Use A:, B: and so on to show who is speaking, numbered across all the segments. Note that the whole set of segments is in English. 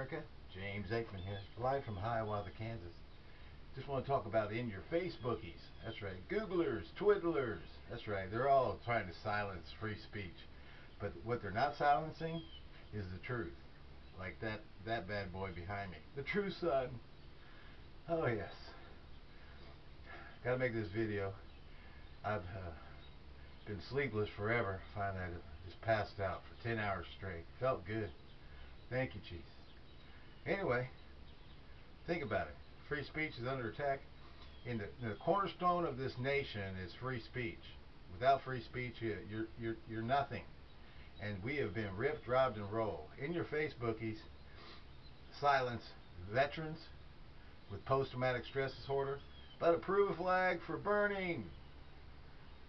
A: America. James Aikman here, live from Hiawatha, Kansas. Just want to talk about in your Facebookies. That's right. Googlers, Twiddlers. That's right. They're all trying to silence free speech. But what they're not silencing is the truth. Like that, that bad boy behind me. The true sun. Oh, yes. Got to make this video. I've uh, been sleepless forever. Finally, I just passed out for 10 hours straight. Felt good. Thank you, Jesus. Anyway, think about it. Free speech is under attack. In the, the cornerstone of this nation is free speech. Without free speech, you, you're you're you're nothing. And we have been ripped, robbed, and rolled. In your Facebookies, silence veterans with post-traumatic stress disorder, but approve a flag for burning.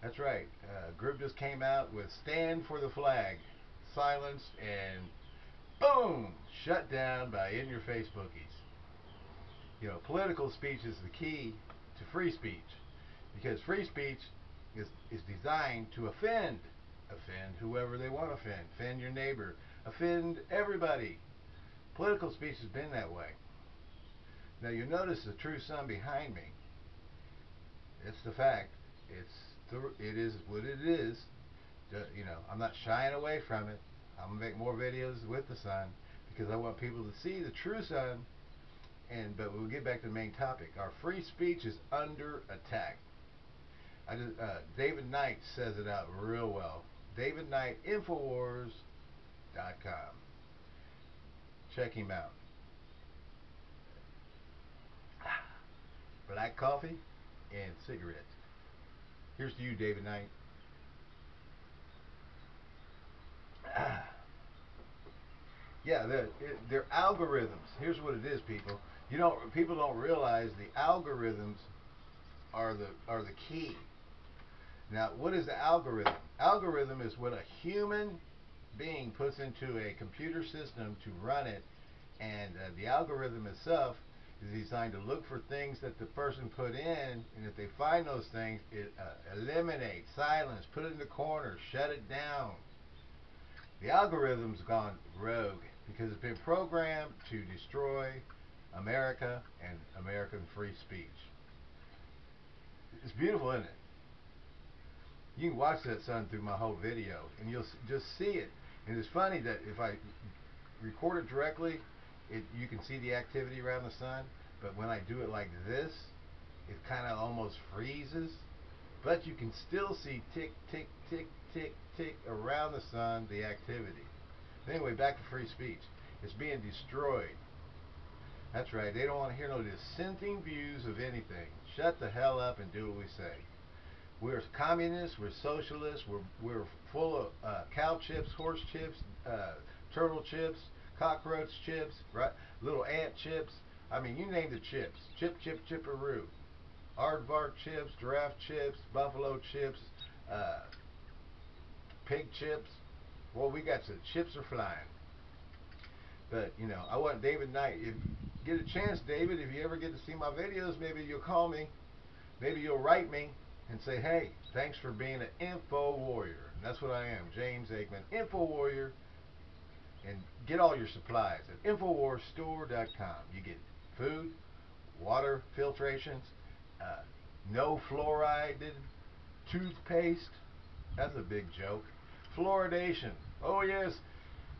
A: That's right. A group just came out with stand for the flag, silence, and boom, shut down by in-your-face bookies. You know, political speech is the key to free speech because free speech is, is designed to offend. Offend whoever they want to offend. Offend your neighbor. Offend everybody. Political speech has been that way. Now you notice the true sun behind me. It's the fact. It's the, it is what it is. You know, I'm not shying away from it. I'm gonna make more videos with the sun because I want people to see the true sun. And but we'll get back to the main topic. Our free speech is under attack. I just, uh, David Knight says it out real well. David Knight Infowars.com. Check him out. Black coffee and cigarettes. Here's to you, David Knight. Yeah, they're, they're algorithms. Here's what it is, people. You don't people don't realize the algorithms are the are the key. Now, what is the algorithm? Algorithm is what a human being puts into a computer system to run it, and uh, the algorithm itself is designed to look for things that the person put in, and if they find those things, it uh, eliminates, silence, put it in the corner, shut it down. The algorithm's gone rogue because it's been programmed to destroy America and American free speech. It's beautiful, isn't it? You can watch that sun through my whole video, and you'll just see it. And it's funny that if I record it directly, it you can see the activity around the sun. But when I do it like this, it kind of almost freezes. But you can still see tick, tick, tick, tick, tick around the sun the activity. Anyway, back to free speech. It's being destroyed. That's right. They don't want to hear no dissenting views of anything. Shut the hell up and do what we say. We're communists. We're socialists. We're we're full of uh, cow chips, horse chips, uh, turtle chips, cockroach chips, right? Little ant chips. I mean, you name the chips. Chip, chip, chipperoo. Aardvark chips, giraffe chips, buffalo chips, uh, pig chips. Well, we got some chips are flying. But you know, I want David Knight. If get a chance, David, if you ever get to see my videos, maybe you'll call me. Maybe you'll write me and say, "Hey, thanks for being an info warrior." And that's what I am, James Aikman, info warrior. And get all your supplies at InfoWarsStore.com. You get food, water filtrations, uh, no fluoride toothpaste. That's a big joke. Fluoridation. Oh yes,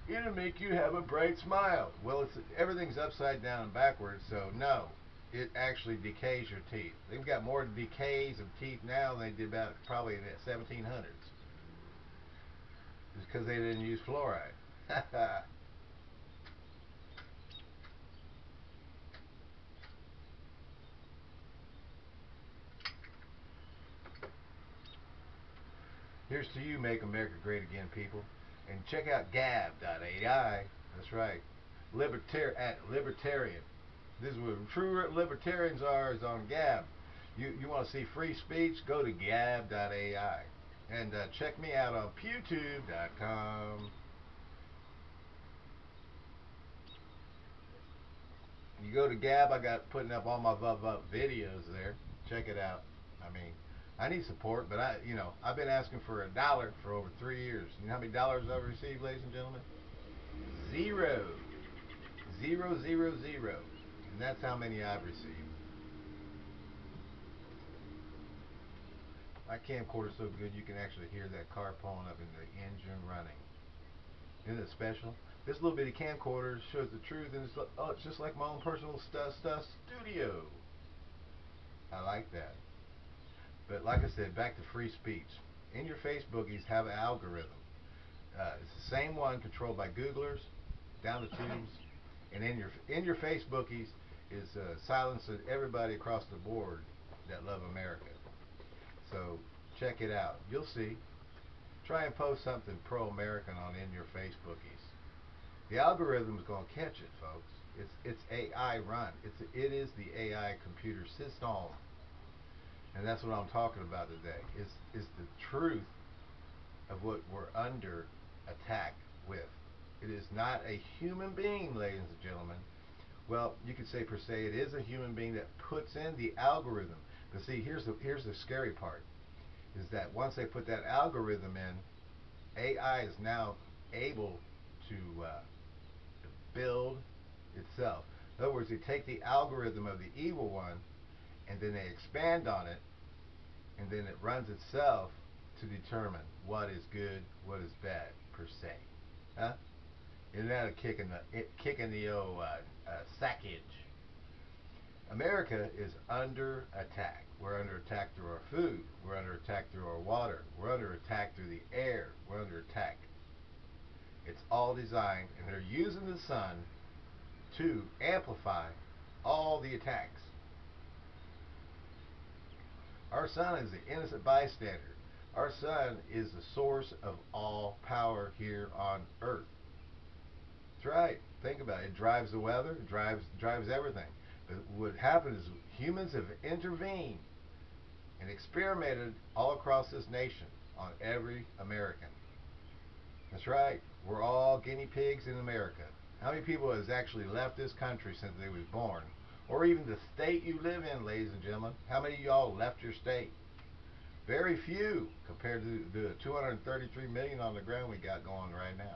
A: it'll make you have a bright smile. Well, it's everything's upside down and backwards, so no, it actually decays your teeth. They've got more decays of teeth now than they did about probably in the 1700s. Just because they didn't use fluoride. Here's to you, Make America Great Again, people. And check out gab.ai. That's right. Libertar at libertarian. This is where true libertarians are is on Gab. You you want to see free speech? Go to gab.ai. And uh, check me out on pewtube.com. You go to Gab, I got putting up all my videos there. Check it out. I mean, I need support, but I, you know, I've been asking for a dollar for over three years. You know how many dollars I've received, ladies and gentlemen? Zero. zero zero zero, and that's how many I've received. My camcorder's so good you can actually hear that car pulling up and the engine running. Isn't it special? This little bitty camcorder shows the truth, and it's, oh, it's just like my own personal stuff stuff studio. I like that. But like I said, back to free speech. In your Facebookies have an algorithm. Uh, it's the same one controlled by Googlers, down the tubes, and in your in your Facebookies is uh, silencing everybody across the board that love America. So check it out. You'll see. Try and post something pro-American on in your Facebookies. The algorithm is going to catch it, folks. It's it's AI run. It's it is the AI computer system, and that's what I'm talking about today. Is is the truth of what we're under attack with. It is not a human being, ladies and gentlemen. Well, you could say per se it is a human being that puts in the algorithm. But see, here's the here's the scary part, is that once they put that algorithm in, AI is now able to, uh, build itself. In other words, they take the algorithm of the evil one, and then they expand on it, and then it runs itself to determine what is good, what is bad, per se. Huh? Isn't that a kick in the it, kick in the old uh, uh, sackage? America is under attack. We're under attack through our food. We're under attack through our water. We're under attack through the air. We're under attack. It's all designed, and they're using the sun to amplify all the attacks. Our sun is the innocent bystander. Our sun is the source of all power here on earth. That's right. Think about it. It drives the weather, it drives drives everything. But what happened is humans have intervened and experimented all across this nation on every American. That's right. We're all guinea pigs in America. How many people has actually left this country since they was born? Or even the state you live in, ladies and gentlemen. How many of y'all left your state? Very few compared to the 233 million on the ground we got going right now.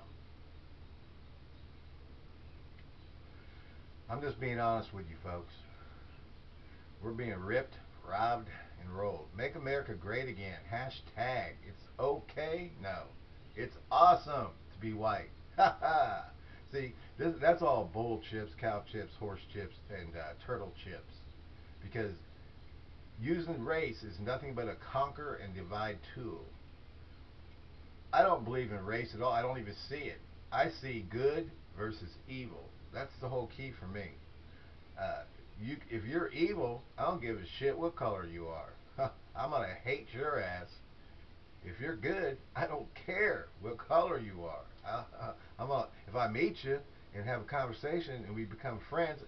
A: I'm just being honest with you folks. We're being ripped, robbed, and rolled. Make America great again. Hashtag. It's okay? No. It's awesome to be white. Ha ha. See, this, that's all bull chips, cow chips, horse chips, and uh, turtle chips. Because using race is nothing but a conquer and divide tool. I don't believe in race at all. I don't even see it. I see good versus evil. That's the whole key for me. Uh, you, if you're evil, I don't give a shit what color you are. I'm gonna hate your ass. If you're good, I don't care what color you are. I, am a, if I meet you and have a conversation and we become friends,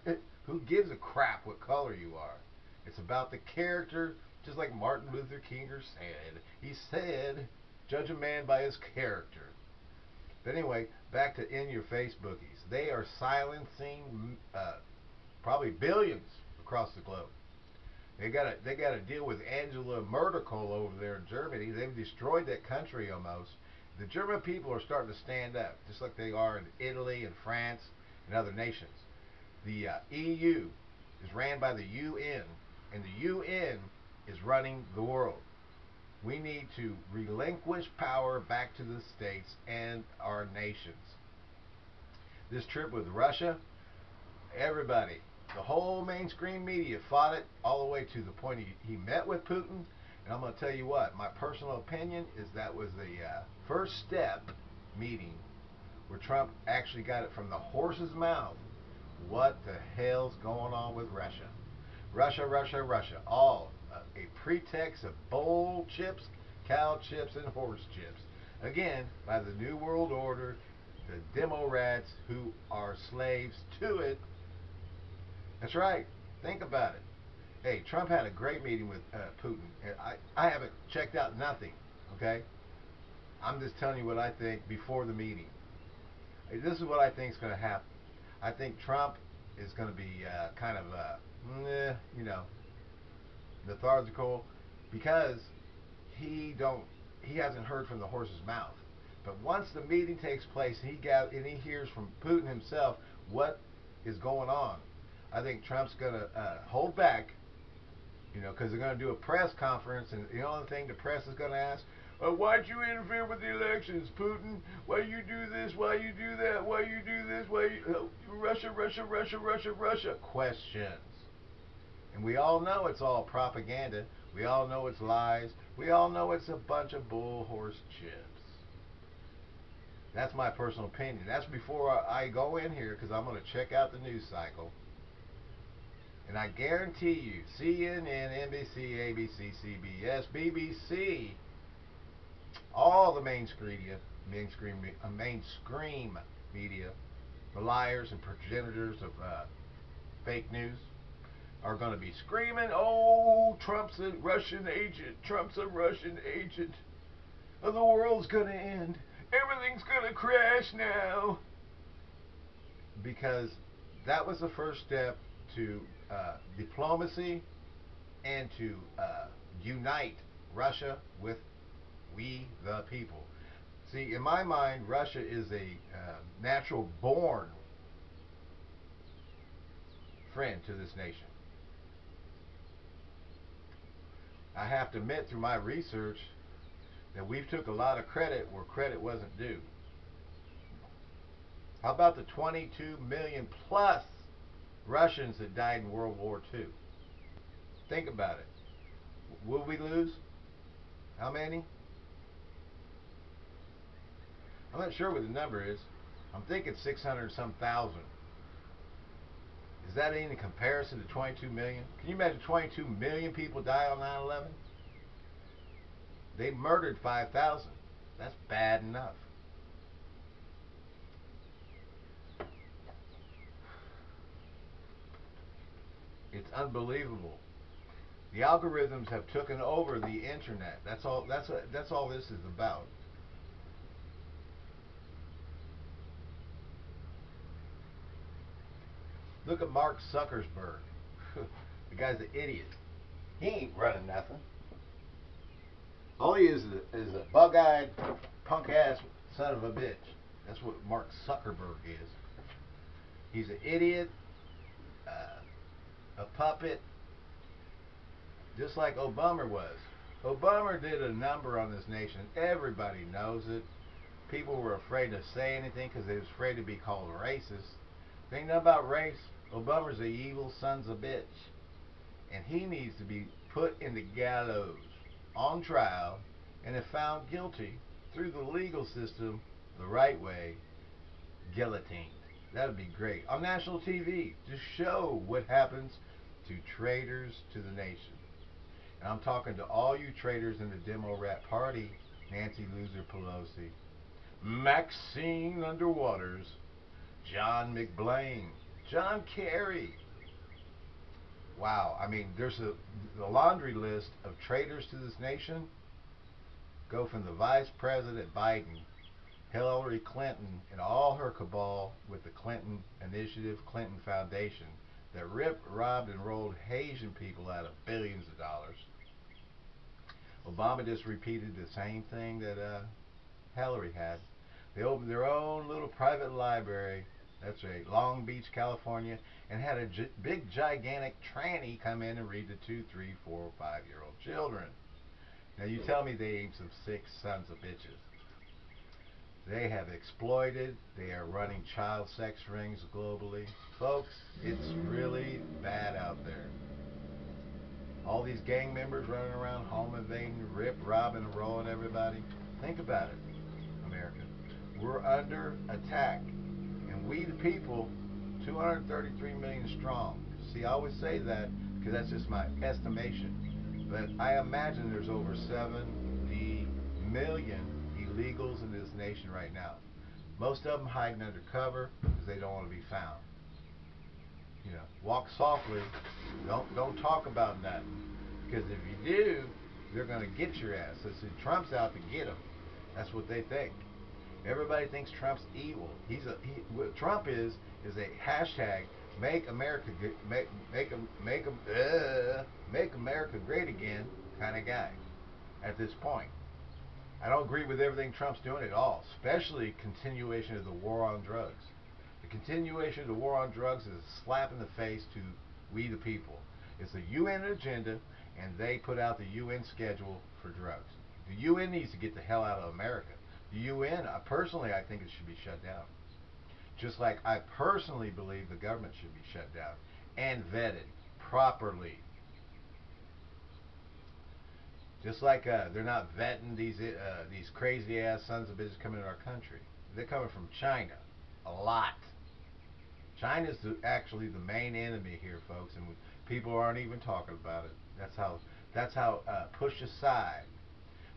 A: who gives a crap what color you are? It's about the character, just like Martin Luther King said. He said, judge a man by his character. But anyway, back to in your Facebookies. They are silencing uh, probably billions across the globe. They got to they got to deal with Angela Merkel over there in Germany. They've destroyed that country almost. The German people are starting to stand up, just like they are in Italy and France and other nations. The uh, EU is ran by the UN, and the UN is running the world. We need to relinquish power back to the states and our nations. This trip with Russia, everybody, the whole mainstream media fought it all the way to the point he, he met with Putin. And I'm going to tell you what, my personal opinion is that was the uh, first step meeting where Trump actually got it from the horse's mouth. What the hell's going on with Russia? Russia, Russia, Russia. All uh, a pretext of bull chips, cow chips, and horse chips. Again, by the New World Order, the demo rats who are slaves to it. That's right. Think about it. Hey, Trump had a great meeting with uh, Putin. I, I haven't checked out nothing, okay? I'm just telling you what I think before the meeting. This is what I think is going to happen. I think Trump is going to be uh, kind of, uh, you know, lethargical because he don't he hasn't heard from the horse's mouth. But once the meeting takes place, he got and he hears from Putin himself what is going on. I think Trump's going to uh, hold back, you know, because they're going to do a press conference, and the only thing the press is going to ask, well, why'd you interfere with the elections, Putin? Why you do this? Why you do that? Why you do this? Why you, uh, Russia, Russia, Russia, Russia, Russia? Questions. And we all know it's all propaganda. We all know it's lies. We all know it's a bunch of bull horse chips. That's my personal opinion. That's before I go in here because I'm going to check out the news cycle. And I guarantee you, CNN, NBC, ABC, CBS, BBC, all the mainstream media, mainstream, uh, mainstream media, the liars and progenitors of uh, fake news, are going to be screaming, "Oh, Trump's a Russian agent! Trump's a Russian agent! the world's going to end! Everything's going to crash now!" Because that was the first step to uh, diplomacy and to uh, unite Russia with we the people. See, in my mind, Russia is a uh, natural born friend to this nation. I have to admit through my research that we've took a lot of credit where credit wasn't due. How about the 22 million plus Russians that died in World War II? Think about it. Will we lose? How many? I'm not sure what the number is. I'm thinking 600 some thousand. Is that any comparison to 22 million? Can you imagine 22 million people die on 9-11? They murdered 5,000. That's bad enough. It's unbelievable. The algorithms have taken over the internet. That's all. That's that's all this is about. Look at Mark Zuckerberg. the guy's an idiot. He ain't running nothing. All he is is a, bug-eyed, punk-ass son of a bitch. That's what Mark Zuckerberg is. He's an idiot, a puppet, just like Obama was. Obama did a number on this nation. Everybody knows it. People were afraid to say anything because they was afraid to be called racist. Think about race. Obama's a evil son's a bitch. And he needs to be put in the gallows on trial and if found guilty through the legal system the right way, guillotined. That would be great. On national TV to show what happens to traitors to the nation. And I'm talking to all you traitors in the demo rat party, Nancy Loser Pelosi, Maxine Underwaters, John McBlain, John Kerry. Wow, I mean, there's a the laundry list of traitors to this nation. Go from the Vice President Biden, Hillary Clinton, and all her cabal with the Clinton Initiative, Clinton Foundation, that ripped, robbed, and rolled Haitian people out of billions of dollars. Obama just repeated the same thing that uh, Hillary had. They opened their own little private library that's right. Long Beach, California, and had a big, gigantic tranny come in and read to two, three, four, five-year-old children. Now you tell me they ain't some sick sons of bitches. They have exploited. They are running child sex rings globally. Folks, it's really bad out there. All these gang members running around, home invading, rip, robbing, and rolling everybody. Think about it, America. We're under attack And we the people, 233 million strong. See, I always say that because that's just my estimation. But I imagine there's over 70 million illegals in this nation right now. Most of them hiding under cover because they don't want to be found. You know, walk softly. Don't don't talk about nothing. Because if you do, they're going to get your ass. So see, Trump's out to get them. That's what they think. Everybody thinks Trump's evil. He's a he, what Trump is is a hashtag make America make make make uh, make America great again kind of guy. At this point, I don't agree with everything Trump's doing at all, especially continuation of the war on drugs. The continuation of the war on drugs is a slap in the face to we the people. It's a UN agenda, and they put out the UN schedule for drugs. The UN needs to get the hell out of America. The UN, uh, personally, I think it should be shut down. Just like I personally believe the government should be shut down and vetted properly. Just like uh, they're not vetting these uh, these crazy ass sons of bitches coming to our country. They're coming from China, a lot. China's the, actually the main enemy here, folks, and people aren't even talking about it. That's how that's how uh, pushed aside.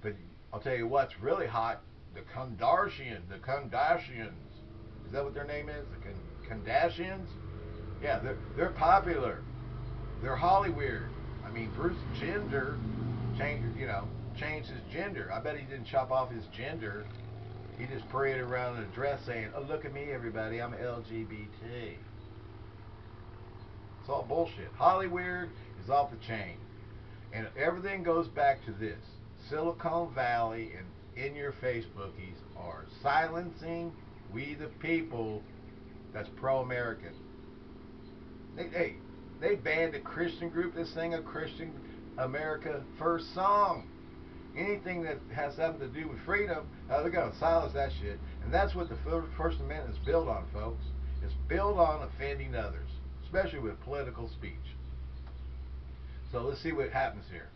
A: But I'll tell you what's really hot: the Kardashians, the Kardashians. Is that what their name is? The Kardashians? Yeah, they're they're popular. They're Hollywood. I mean, Bruce Jenner changed, you know, changed his gender. I bet he didn't chop off his gender. He just paraded around in a dress saying, "Oh, look at me, everybody! I'm LGBT." It's all bullshit. Hollywood is off the chain, and everything goes back to this: Silicon Valley and in your Facebookies are silencing we the people that's pro-American. They, hey, they banned a Christian group that sang a Christian America first song. Anything that has something to do with freedom, uh, they're going to silence that shit. And that's what the First Amendment is built on, folks. It's built on offending others, especially with political speech. So let's see what happens here.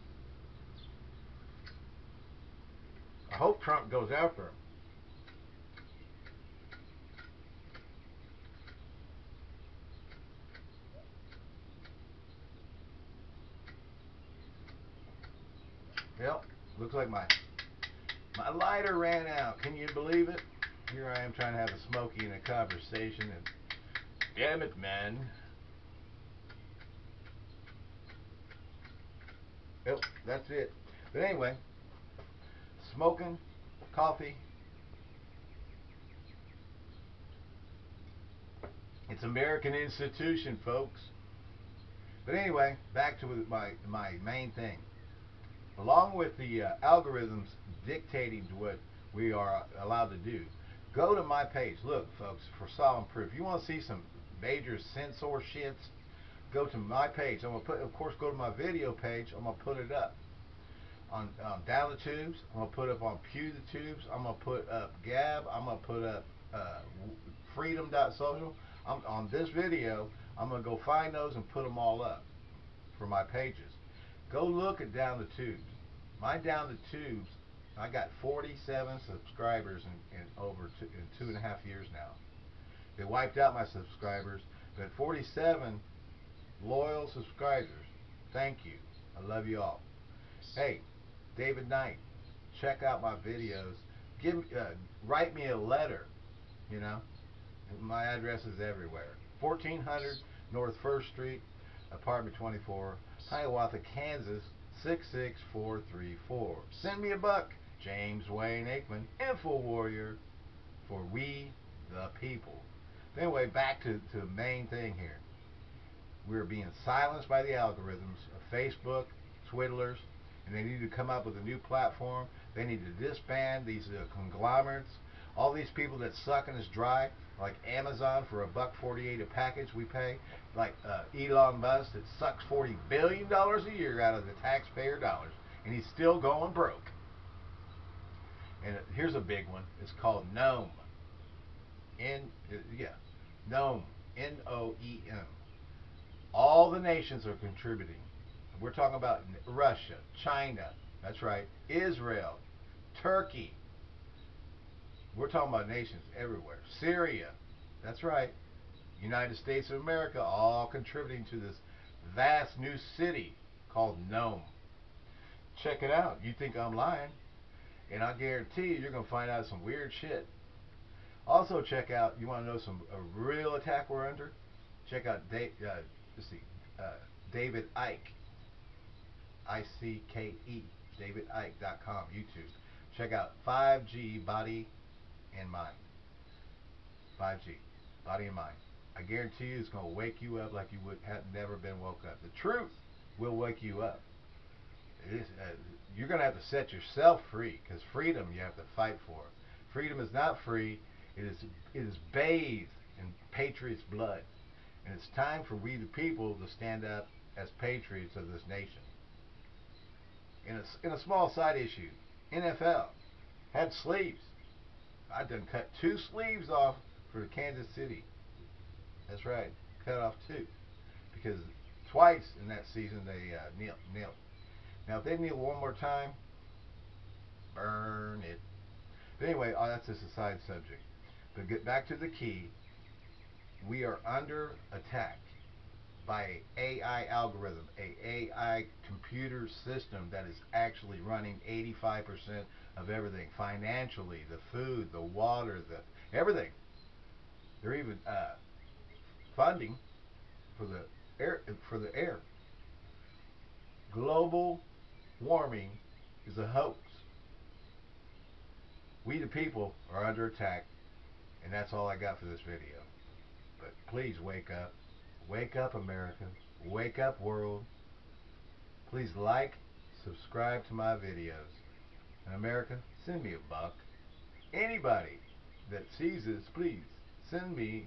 A: I hope Trump goes after him. Yep, looks like my my lighter ran out. Can you believe it? Here I am trying to have a smoky and a conversation and damn it, man. Yep, that's it. But anyway, smoking, coffee. It's American institution, folks. But anyway, back to my my main thing along with the uh, algorithms dictating what we are allowed to do, go to my page. Look, folks, for solemn proof. You want to see some major censor shits? Go to my page. I'm gonna put, of course, go to my video page. I'm gonna put it up on um, down the tubes. I'm gonna put up on Pew the tubes. I'm gonna put up Gab. I'm gonna put up uh, Freedom.social. I'm on this video. I'm gonna go find those and put them all up for my pages. Go look at Down the Tubes. My Down the Tubes, I got 47 subscribers in, in over two, in two and a half years now. They wiped out my subscribers, but 47 loyal subscribers. Thank you. I love you all. Hey, David Knight, check out my videos. Give, uh, write me a letter. You know, my address is everywhere. 1400 North First Street, apartment 24. Hiawatha, Kansas 66434. Send me a buck. James Wayne Aikman, Info Warrior for we the people. Anyway, back to, to the main thing here. We're being silenced by the algorithms of Facebook, Twiddlers, and they need to come up with a new platform. They need to disband these uh, conglomerates. All these people that sucking us dry like Amazon for a buck 48 a package we pay, like uh, Elon Musk that sucks 40 billion dollars a year out of the taxpayer dollars, and he's still going broke. And here's a big one. It's called Noem. N uh, yeah, Noem. N O E M. All the nations are contributing. We're talking about Russia, China. That's right. Israel, Turkey, we're talking about nations everywhere. Syria, that's right. United States of America, all contributing to this vast new city called Noem. Check it out. You think I'm lying? And I guarantee you, you're going to find out some weird shit. Also, check out, you want to know some a real attack we're under? Check out uh, let's see, uh, David Icke, I-C-K-E, davidicke.com, YouTube. Check out 5G Body and mind. 5G, body and mind. I guarantee you it's going to wake you up like you would have never been woke up. The truth will wake you up. Is, uh, you're going to have to set yourself free because freedom you have to fight for. Freedom is not free. It is it is bathed in patriots' blood. And it's time for we the people to stand up as patriots of this nation. In a, in a small side issue, NFL had sleeves. I done cut two sleeves off for Kansas City. That's right, cut off two. Because twice in that season they uh, kneel. Now if they kneel one more time, burn it. But anyway, oh, that's just a side subject. But get back to the key. We are under attack by a AI algorithm, a AI computer system that is actually running 85% of everything financially, the food, the water, the everything. They're even uh, funding for the air for the air. Global warming is a hoax. We the people are under attack, and that's all I got for this video. But please wake up. Wake up, America. Wake up, world. Please like, subscribe to my videos. America, send me a buck. Anybody that sees this, please send me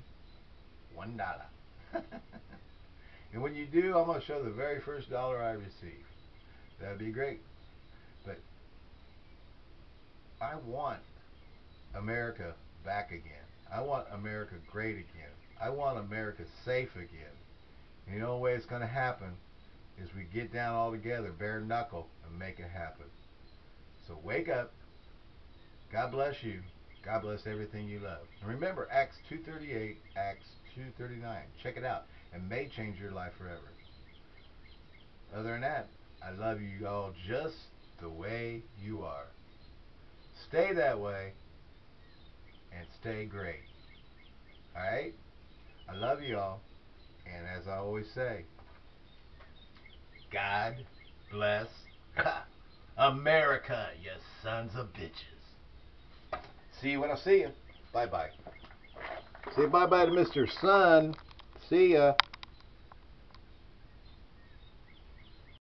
A: one dollar. and when you do, I'm going to show the very first dollar I receive. That'd be great. But I want America back again. I want America great again. I want America safe again. And the only way it's going to happen is we get down all together, bare knuckle, and make it happen. So wake up. God bless you. God bless everything you love. And remember, Acts 2.38, Acts 2.39. Check it out. It may change your life forever. Other than that, I love you all just the way you are. Stay that way and stay great. Alright? I love you all. And as I always say, God bless America, you sons of bitches. See you when I see you. Bye bye. Say bye bye to Mr. Sun. See ya.